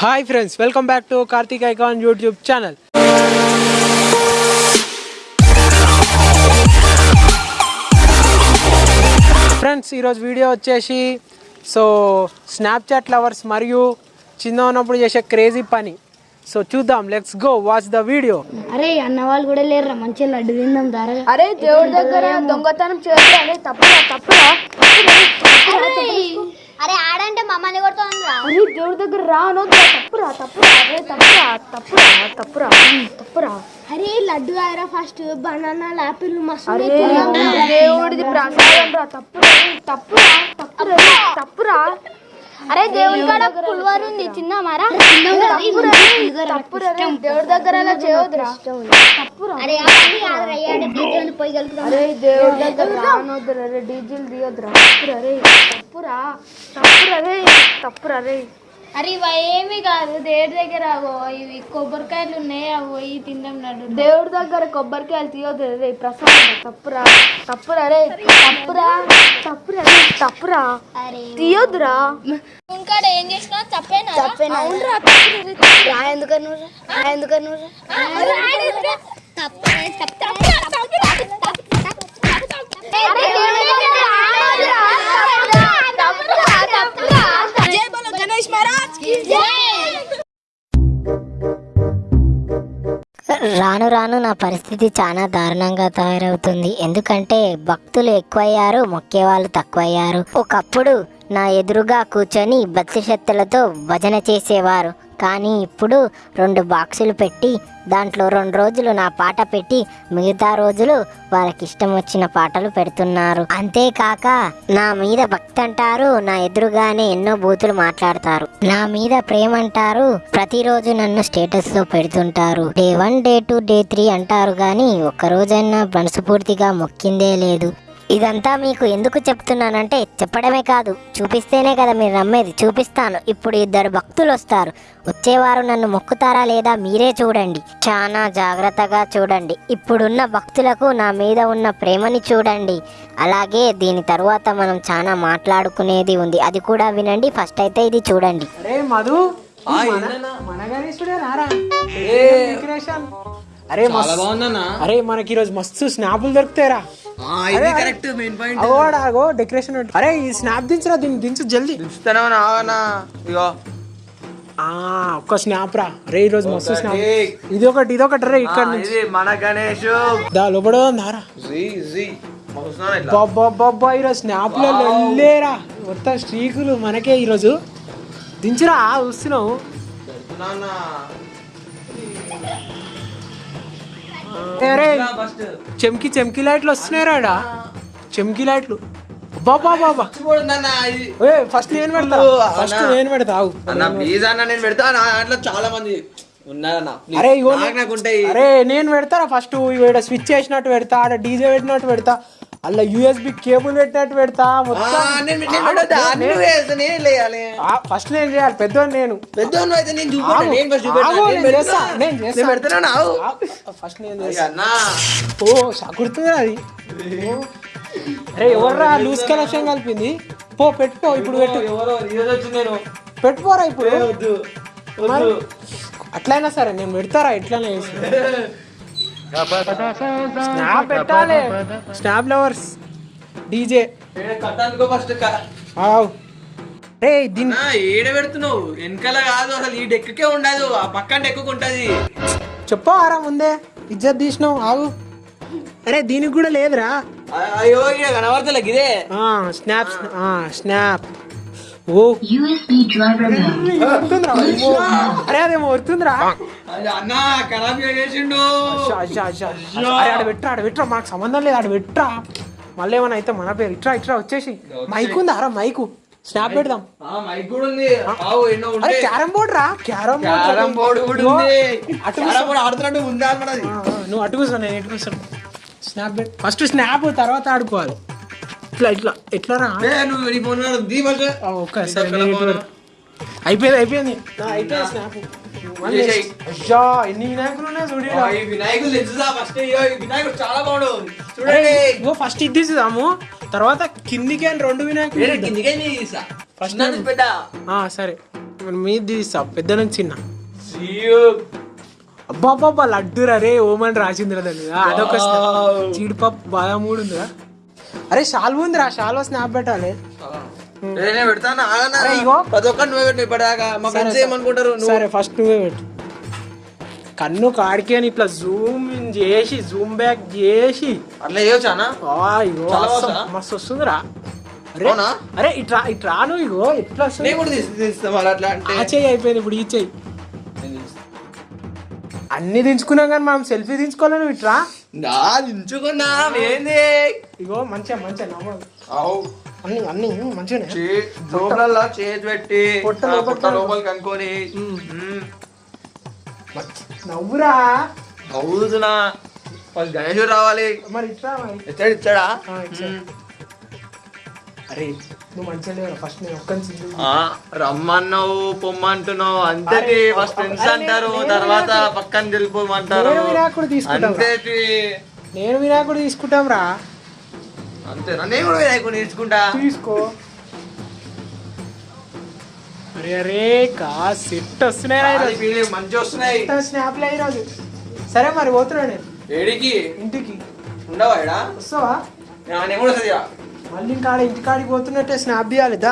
Hi friends welcome back to Karthik icon YouTube channel friends ఈరోజు video వచ్చేసి so Snapchat lovers మరియు చిన్న ఉన్నప్పుడు చేసే క్రేజీ పని. సో చూద్దాం let's go watch the video అరే అన్న వాళ్ళు కూడా లేరురా మంచిగా లడ్డు తిందాం దారా. అరే దేవుడి దగ్గర దొంగతనం చేస్తే అరే తప్పురా తప్పురా. అరే ఆడంటే మమ్మల్ని కొడుతుందిరా. అరే దేవుడి దగ్గర రా తప్పురా తప్పురా అరే తప్పురా తప్పురా తప్పురా తప్పురా. అరే లడ్డు ఆరా ఫస్ట్ బనానా ఆపిల్ మస్తు అరే దేవుడిది ప్రసాదం రా తప్పురా తప్పురా తప్పురా తప్పురా. అరే దేవుడి కాడ పుల్వారు ఉంది తిన్నామారా తప్పురా దేవుడి దగ్గర అలా చేయొద్దురా. తప్పురా. అరే డీజేలు పోయి కలుపుతాం అరే దేవుడి దగ్గర రానొద్దురా రే డీజిల్ దియొద్దురా తప్పురా రే తప్పురా తప్పురా రే తప్పురా రే అరే ఇవి ఏమి కాదు దేవుడి దగ్గర అవో ఇవి కొబ్బరికాయలు ఉన్నాయి అవి పోయి తిందాం దేవుడి దగ్గర కొబ్బరికాయలు తీయొద్దు రే ప్రసాదం. తప్పురా తప్పురా రే తప్పురా తప్పురా రే తప్పురా. అరే. తీయొద్దురా. ఇంకా ఏం చేసినా తప్పేనా అవునరా రా ఎందుకను రా? ఎందుకను రాను రాను నా పరిస్థితి చాలా దారుణంగా తయారవుతుంది. ఎందుకంటే భక్తులు ఎక్కువయ్యారు మొక్కేవాళ్ళు తక్కువయ్యారు. ఒకప్పుడు నా ఎదురుగా కూర్చొని భక్తి శక్తులతో భజన చేసేవారు. కానీ ఇప్పుడు రెండు బాక్సులు పెట్టి దాంట్లో రెండు రోజులు నా పాట పెట్టి మిగతా రోజులు వాళ్ళకి ఇష్టం వచ్చిన పాటలు పెడుతున్నారు. అంతేకాక నా మీద భక్తి అంటారు నా ఎదురుగానే ఎన్నో బూతులు మాట్లాడతారు. నా మీద ప్రేమ అంటారు ప్రతిరోజు నన్ను స్టేటస్లో పెడుతుంటారు. Day one day two day three అంటారు కానీ ఒక్క రోజైనా మనసుపూర్తిగా మొక్కిందే లేదు. ఇదంతా మీకు ఎందుకు చెప్తున్నానంటే చెప్పడమే కాదు. చూపిస్తేనే కదా మీరు నమ్మేది. చూపిస్తాను. ఇప్పుడు ఇద్దరు భక్తులు వస్తారు. వచ్చేవారు నన్ను మొక్కుతారా లేదా మీరే చూడండి. చాలా జాగ్రత్తగా చూడండి. ఇప్పుడున్న భక్తులకు నా మీద ఉన్న ప్రేమని చూడండి. అలాగే దీని తరువాత మనం చాలా మాట్లాడుకునేది ఉంది. అది కూడా వినండి. ఫస్ట్ అయితే ఇది చూడండి. అరే మధు మన గణేశుడే రారా? డెకరేషన్ అరే అరే మనకి ఈరోజు మస్తు స్నాపులు దొరుకుతాయిరా. అగో డెకరేషన్. అరే ఈ స్నాప్ దించరా దీన్ని దించు జల్దీ. ఆగనా ఇగో. ఆ ఒక్క స్నాప్ రా. రే ఈ రోజు మస్తు స్నాప్. ఇది ఒకటి ఇది ఒకటి రే ఇక్కడ నుంచి. మన గణేష్. దా లోపల దారా జీ జీ. వస్తున్నాను ఇట్లా? బాబా బాబా ఈరోజు స్నాప్లో వెళ్ళేరా మొత్తం స్ట్రీకులు మనకే ఈరోజు. దించురా చూస్తున్నావు చెమ్కి చెమ్కి లైట్లు వస్తున్నాయి రాడా చెమ్కి లైట్లు. బాబా బాబా ఏ ఫస్ట్ నేను పెడతా. ఫస్ట్ నేను పెడతా. అన్న ప్లీజ్ అన్న నేను పెడతా. నా దాంట్లో చాలా మంది. అరే ఇగో నాకు నాకు ఉంటాయి. అరే నేను పెడతారా ఫస్ట్? ఇక్కడ స్విచ్ చేసినట్టు పెడతా ఆడ డీజే పెట్టినట్టు పెడతా. అలా యూఎస్బి కేబుల్ పెట్టినట్టు పెడతా ఫస్ట్ నేను చేయాలి పెద్దోని నేను. అయితే. నేను ఫస్ట్ నేను ఓ గుర్తుంది అది. అరే ఎవర్రా లూజ్ కలెక్షన్ కలిపింది? పో పెట్టుకో ఇప్పుడు పెట్టు. నేను. పెట్టుకోరా ఇప్పుడు? అట్లయినా సరే నేను పెడతారా? ఎట్లనే స్నాప్ పెట్టాలి. స్నాప్ లవర్స్ డీజే ఆవ్ రే దీని ఏడ పెడుతున్నావు? వెనకాల కాదు అసలు ఈ డెక్కకే ఉండదు. ఆ పక్కన డెక్కకు ఉంటది చెప్పారా ముందే. ఇజ్జత్ తీసినావు ఆగు. అరే దీనికి కూడా లేదురా. అయ్యో కనబడతలే ఇదే ఆ, స్నాప్ ఆ, స్నాప్ ఓ. అరే అదేమో వస్తుందిరా. అది అన్న ఖరాబ్ చేసిండు. అరే ఆడ పెట్టరా ఆడ పెట్టరా. మాకు సంబంధం లేదు ఆడ పెట్టరా. మళ్ళీ ఏమైనా అయితే మన పేరు. ఇట్రా ఇట్రా వచ్చేసి. మైక్ ఉందా? రా మైకు స్నాప్ పెడదాం. ఆ మైక్ కూడా ఉంది. ఆవు ఎన్నో అరే క్యారమ్ బోర్డ్ రా. క్యారమ్ క్యారం బోర్డు ఆడుతున్నట్టు ఉందా నువ్వు అటు కూర్చో నేను ఇటు స్నాప్ ఫస్ట్ స్నాప్ తర్వాత ఆడుకోవాలి. ఇట్లా ఇట్లా ఎట్లా రా. అయిపోయింది అయిపోయింది. ఎన్ని వినాయకులు ఉన్నాయి ఫస్ట్ ఈ వినాయకుడు చాలా బాగుండు చూడండి. ఇగో ఫస్ట్ ఇది తర్వాత కిందికి అని రెండు వినాయకులు. కిందికే తీసా పెద్ద. సరే. మీద తీస్తా పెద్ద నుంచి చిన్న. లడ్డు రే ఓమని రాసిందిరా దాని. అదొక జీడిపప్పు బాదం కూడా ఉందిరా. అరే షాల్వ ఉందిరా. షాల్వ స్నాప్ పెట్టాలి. నేను పెడతాను? ఆగనా? అరే, ఇగో. ప్రతి ఒక్కరిని నువ్వే పెట్టు ఇప్పటిదాకా. మా ఫ్రెండ్స్ ఏమనుకుంటారు? సరే ఫస్ట్ నువ్వే పెట్టు. కన్ను కాడికి అని ఇట్లా జూమ్ చేసి జూమ్ బ్యాక్ చేసి. అట్లా చేయొచ్చానా ఇగో మస్తు- వస్తుందిరా. అరే ఇట్లా ఇట్లా నువ్వు ఇగో. అంటే. ఆ చెయ్యి అయిపోయింది ఇప్పుడు ఈ చెయ్యి. అన్ని దించుకున్నాం కానీ మనం సెల్ఫీ దించుకోవాలి నువ్వు ఇట్లా నా దించుకున్నా ఏంది? ఇగో మంచిగా మంచిగా నమ్మదు అవు. అన్ని అన్ని మంచిగానే. చేతి పెట్టి లోపలికి అనుకొని నవ్వురా. వాళ్ళు గణేష్ రావాలి. మరి ఆ, ఇచ్చాడు. అరే నువ్వు మంచిగా ఫస్ట్ నేను ఒక్కని రమ్మన్నావు పొమ్మంటున్నావు. అంతేటి ఫస్ట్ ఫ్రెండ్స్ అంటారు. తర్వాత పక్కన వెళ్ళిపోమంటారు నేను వినాయకుడు తీసుకుంటాం. అంతేటి నేను వినాయకుడు తీసుకుంటాం రా అంతేనా? నేను కూడా వినాయకుడు నేర్చుకుంటా తీసుకో. అరే అరే కా సెట్ వస్తున్నాయి వస్తున్నాయి. స్నాప్లే ఈరోజు. సరే మరి పోతున్నా నేను. ఏడికి? ఇంటికి. ఉండవా? వస్తావా? నేను కూడా ఇక. మళ్ళీ ఇంకా ఇంటికాడికి పోతున్నట్టే స్నాప్ తీయాలి దా.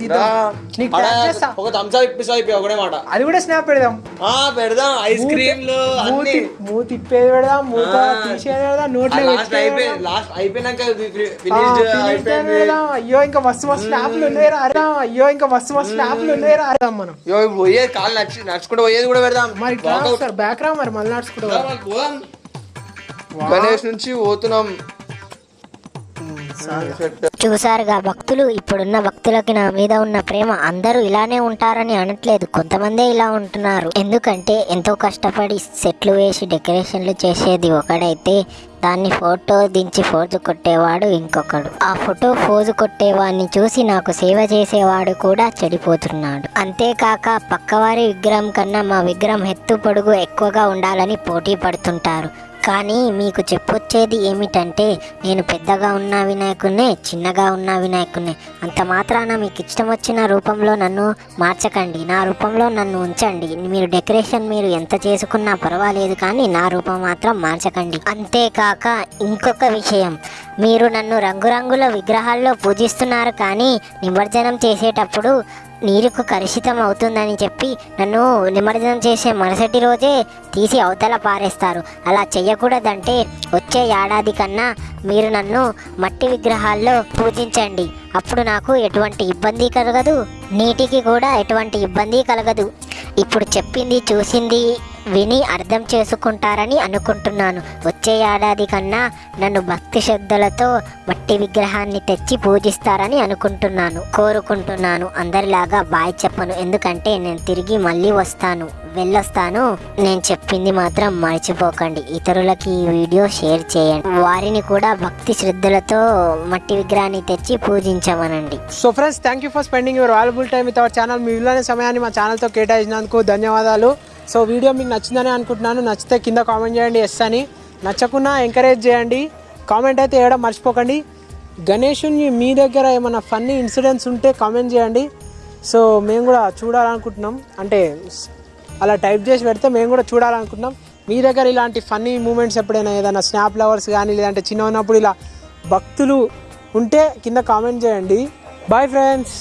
దిద్దాం నీకు చేస్తా ఒక ఇప్పిస్తా అయిపోయి ఒకటే మాట అది కూడా స్నాప్ పెడదాం ఆ పెడదాం ఐస్ క్రీమ్లు అన్ని మూతి మూతి ఇప్పేది పెడదాం మూత ఆ. తీసేది పెడదాం నోట్లో లాస్ట్ పెట్టేది అయిపోయి పెడదాం. లాస్ట్ అయిపోయినాక ఆ, ఫినిష్డ్ finish time అయిపోయింది పెడదాం. అయ్యో ఇంకా మస్తు మస్తు స్నాప్లు ఉన్నాయి రా అరే అయ్యో ఇంకా మస్తు మస్తు స్నాప్లు ఉన్నాయి రా అరే మనం ఇప్పుడు పోయేది కాళ్ళు నడిచి నడుచుకుంటూ పోయేది కూడా పెడదాం మరి ఇట్లా Walkout. సార్ బ్యాక్ రా మరి మళ్ళీ నడుచుకుంటూ పోదాం. గణేష్ నుంచి పోతున్నాం. చూసారుగా భక్తులు ఇప్పుడున్న భక్తులకి నా మీద ఉన్న ప్రేమ అందరూ ఇలానే ఉంటారని అనట్లేదు. కొంతమందే ఇలా ఉంటున్నారు. ఎందుకంటే ఎంతో కష్టపడి సెట్లు వేసి డెకరేషన్లు చేసేది ఒకడైతే దాన్ని ఫోటో దించి ఫోజు కొట్టేవాడు ఇంకొకడు. ఆ ఫోటో ఫోజు కొట్టేవాడిని చూసి నాకు సేవ చేసేవాడు కూడా చెడిపోతున్నాడు. అంతేకాక పక్కవారి విగ్రహం కన్నా మా విగ్రహం ఎత్తు పొడుగు ఎక్కువగా ఉండాలని పోటీ పడుతుంటారు. కానీ మీకు చెప్పొచ్చేది ఏమిటంటే నేను పెద్దగా ఉన్న వినాయకున్నే చిన్నగా ఉన్న వినాయకున్నే అంత మాత్రాన మీకు ఇష్టం వచ్చిన రూపంలో నన్ను మార్చకండి. నా రూపంలో నన్ను ఉంచండి. మీరు డెకరేషన్ మీరు ఎంత చేసుకున్నా పర్వాలేదు కానీ నా రూపం మాత్రం మార్చకండి. అంతేకాక ఇంకొక విషయం. మీరు నన్ను రంగురంగుల విగ్రహాల్లో పూజిస్తున్నారు కానీ నిమజ్జనం చేసేటప్పుడు నీరుకు కలుషితం అవుతుందని చెప్పి నన్ను నిమజ్జనం చేసే మరుసటి రోజే తీసి అవతల పారేస్తారు. అలా చెయ్యకూడదంటే వచ్చే ఏడాది కన్నా మీరు నన్ను మట్టి విగ్రహాల్లో పూజించండి. అప్పుడు నాకు ఎటువంటి ఇబ్బంది కలగదు. నీటికి కూడా ఎటువంటి ఇబ్బంది కలగదు. ఇప్పుడు చెప్పింది చూసింది విని అర్థం చేసుకుంటారని అనుకుంటున్నాను. వచ్చే ఏడాది కన్నా నన్ను భక్తి శ్రద్ధలతో మట్టి విగ్రహాన్ని తెచ్చి పూజిస్తారని అనుకుంటున్నాను కోరుకుంటున్నాను. అందరిలాగా బాయ్ చెప్పను. ఎందుకంటే నేను తిరిగి మళ్ళీ వస్తాను వెళ్ళొస్తాను. నేను చెప్పింది మాత్రం మర్చిపోకండి. ఇతరులకి ఈ వీడియో షేర్ చేయండి. వారిని కూడా భక్తి శ్రద్ధలతో మట్టి విగ్రహాన్ని తెచ్చి పూజించమనండి. So friends thank you for spending your valuable time with our channel మీ విలువైన సమయాన్ని మా ఛానల్తో కేటాయించినందుకు ధన్యవాదాలు. సో వీడియో మీకు నచ్చిందని అనుకుంటున్నాను. నచ్చితే కింద కామెంట్ చేయండి ఎస్ అని. నచ్చకున్నా ఎంకరేజ్ చేయండి. కామెంట్ అయితే వేయడం మర్చిపోకండి. గణేషుని మీ దగ్గర ఏమైనా ఫన్నీ ఇన్సిడెంట్స్ ఉంటే కామెంట్ చేయండి. సో మేము కూడా చూడాలనుకుంటున్నాం. అంటే అలా టైప్ చేసి పెడితే మేము కూడా చూడాలనుకుంటున్నాం. మీ దగ్గర ఇలాంటి ఫన్నీ మూమెంట్స్ ఎప్పుడైనా ఏదైనా స్నాప్ లవర్స్ కానీ లేదంటే చిన్న ఉన్నప్పుడు ఇలా భక్తులు ఉంటే కింద కామెంట్ చేయండి. Bye friends